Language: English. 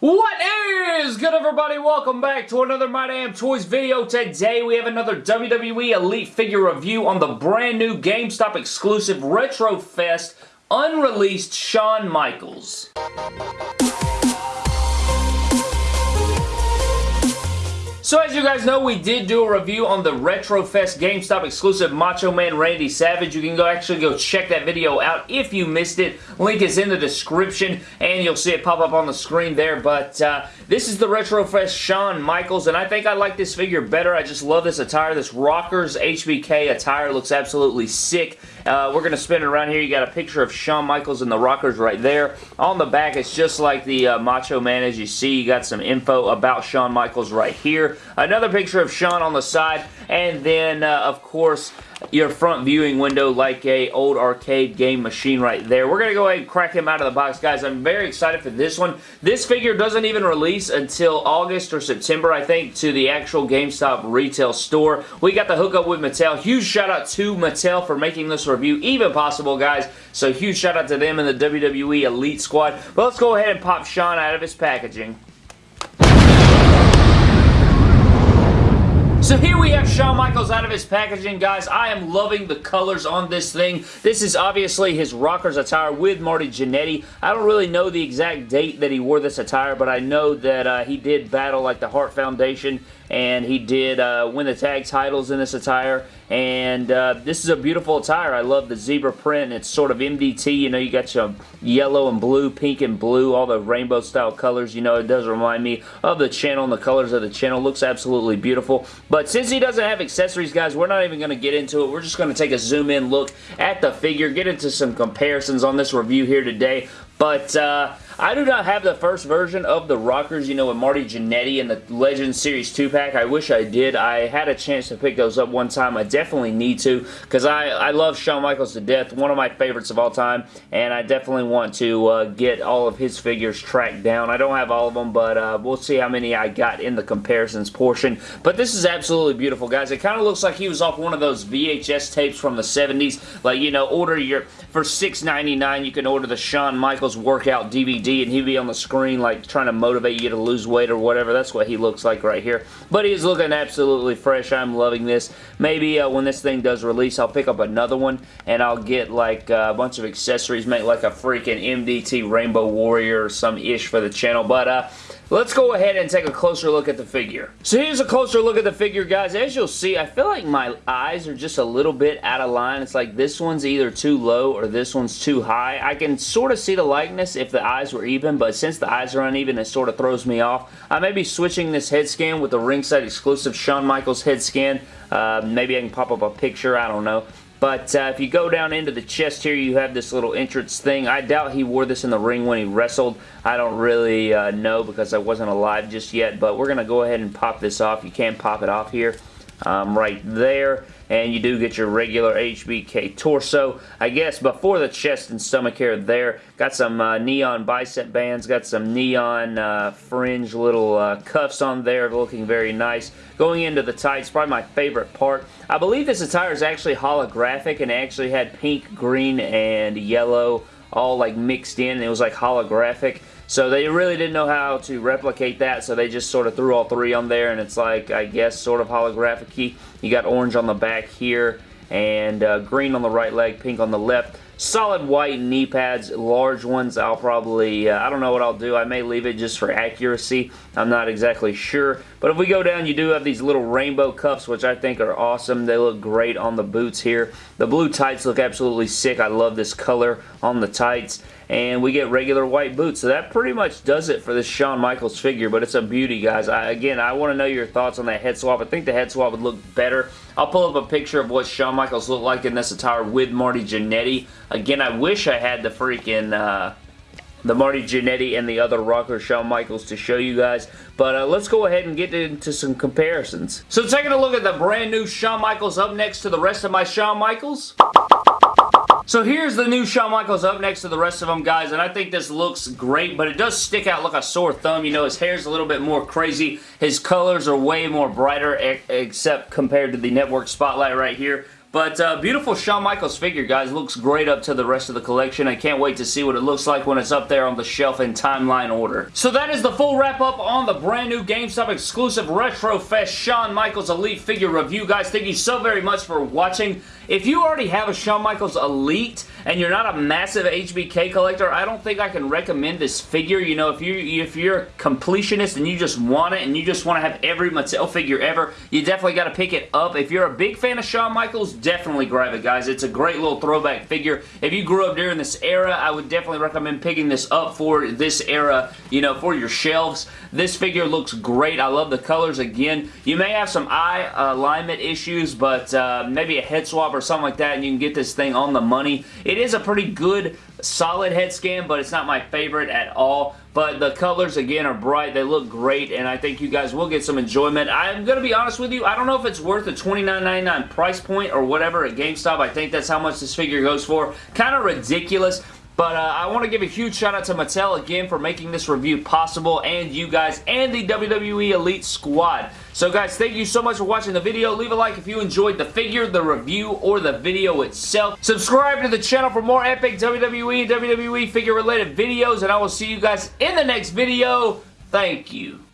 What is good everybody? Welcome back to another My Damn Toys video. Today we have another WWE Elite figure review on the brand new GameStop exclusive Retro Fest unreleased Shawn Michaels. So as you guys know, we did do a review on the RetroFest GameStop exclusive Macho Man Randy Savage. You can go actually go check that video out if you missed it. Link is in the description and you'll see it pop up on the screen there. But uh, this is the RetroFest Shawn Michaels and I think I like this figure better. I just love this attire. This Rockers HBK attire looks absolutely sick. Uh, we're going to spin it around here. You got a picture of Shawn Michaels and the Rockers right there. On the back, it's just like the uh, Macho Man as you see. You got some info about Shawn Michaels right here. Another picture of Shawn on the side. And then, uh, of course, your front viewing window like a old arcade game machine right there. We're going to go ahead and crack him out of the box, guys. I'm very excited for this one. This figure doesn't even release until August or September, I think, to the actual GameStop retail store. We got the hookup with Mattel. Huge shout out to Mattel for making this review even possible, guys. So huge shout out to them and the WWE Elite Squad. But let's go ahead and pop Shawn out of his packaging. So here we have Shawn Michaels out of his packaging, guys. I am loving the colors on this thing. This is obviously his Rockers attire with Marty Jannetty. I don't really know the exact date that he wore this attire, but I know that uh, he did battle like the Hart Foundation and he did uh, win the tag titles in this attire and uh, this is a beautiful attire. I love the zebra print. It's sort of MDT. You know, you got your yellow and blue, pink and blue, all the rainbow style colors. You know, it does remind me of the channel and the colors of the channel. Looks absolutely beautiful. But since he doesn't have accessories, guys, we're not even going to get into it. We're just going to take a zoom in look at the figure, get into some comparisons on this review here today. But uh, I do not have the first version of the Rockers, you know, with Marty Jannetty and the Legends Series 2-pack. I wish I did. I had a chance to pick those up one time. I definitely need to because I, I love Shawn Michaels to death. One of my favorites of all time. And I definitely want to uh, get all of his figures tracked down. I don't have all of them, but uh, we'll see how many I got in the comparisons portion. But this is absolutely beautiful, guys. It kind of looks like he was off one of those VHS tapes from the 70s. Like, you know, order your... For $6.99, you can order the Shawn Michaels workout DVD and he'd be on the screen like trying to motivate you to lose weight or whatever. That's what he looks like right here. But he's looking absolutely fresh. I'm loving this. Maybe uh, when this thing does release, I'll pick up another one and I'll get like uh, a bunch of accessories, make like a freaking MDT Rainbow Warrior or some ish for the channel. But uh, Let's go ahead and take a closer look at the figure. So here's a closer look at the figure, guys. As you'll see, I feel like my eyes are just a little bit out of line. It's like this one's either too low or this one's too high. I can sort of see the likeness if the eyes were even, but since the eyes are uneven, it sort of throws me off. I may be switching this head scan with the ringside exclusive Shawn Michaels head scan. Uh, maybe I can pop up a picture, I don't know. But uh, if you go down into the chest here, you have this little entrance thing. I doubt he wore this in the ring when he wrestled. I don't really uh, know because I wasn't alive just yet. But we're going to go ahead and pop this off. You can pop it off here um, right there and you do get your regular HBK torso. I guess before the chest and stomach hair there, got some uh, neon bicep bands, got some neon uh, fringe little uh, cuffs on there looking very nice. Going into the tights, probably my favorite part. I believe this attire is actually holographic and actually had pink, green, and yellow all like mixed in. It was like holographic. So they really didn't know how to replicate that, so they just sort of threw all three on there, and it's like, I guess, sort of holographic-y. You got orange on the back here, and uh, green on the right leg, pink on the left. Solid white knee pads, large ones. I'll probably, uh, I don't know what I'll do. I may leave it just for accuracy. I'm not exactly sure. But if we go down, you do have these little rainbow cuffs, which I think are awesome. They look great on the boots here. The blue tights look absolutely sick. I love this color on the tights and we get regular white boots. So that pretty much does it for this Shawn Michaels figure, but it's a beauty, guys. I, again, I want to know your thoughts on that head swap. I think the head swap would look better. I'll pull up a picture of what Shawn Michaels looked like in this attire with Marty Jannetty. Again, I wish I had the freaking... Uh, the Marty Jannetty and the other rocker Shawn Michaels to show you guys. But uh, let's go ahead and get into some comparisons. So taking a look at the brand new Shawn Michaels up next to the rest of my Shawn Michaels. So here's the new Shawn Michaels up next to the rest of them, guys, and I think this looks great, but it does stick out like a sore thumb. You know, his hair's a little bit more crazy. His colors are way more brighter, except compared to the Network Spotlight right here. But uh, beautiful Shawn Michaels figure, guys. Looks great up to the rest of the collection. I can't wait to see what it looks like when it's up there on the shelf in timeline order. So that is the full wrap-up on the brand new GameStop exclusive Retro Fest Shawn Michaels Elite figure review. Guys, thank you so very much for watching. If you already have a Shawn Michaels Elite and you're not a massive HBK collector, I don't think I can recommend this figure. You know, if, you, if you're a completionist and you just want it and you just want to have every Mattel figure ever, you definitely got to pick it up. If you're a big fan of Shawn Michaels, definitely grab it, guys. It's a great little throwback figure. If you grew up during this era, I would definitely recommend picking this up for this era, you know, for your shelves. This figure looks great. I love the colors again. You may have some eye alignment issues, but uh, maybe a head swap or something like that and you can get this thing on the money. It is a pretty good solid head scan, but it's not my favorite at all. But the colors, again, are bright. They look great, and I think you guys will get some enjoyment. I'm going to be honest with you. I don't know if it's worth the $29.99 price point or whatever at GameStop. I think that's how much this figure goes for. Kind of ridiculous. But uh, I want to give a huge shout out to Mattel again for making this review possible and you guys and the WWE Elite Squad. So guys, thank you so much for watching the video. Leave a like if you enjoyed the figure, the review, or the video itself. Subscribe to the channel for more epic WWE and WWE figure related videos and I will see you guys in the next video. Thank you.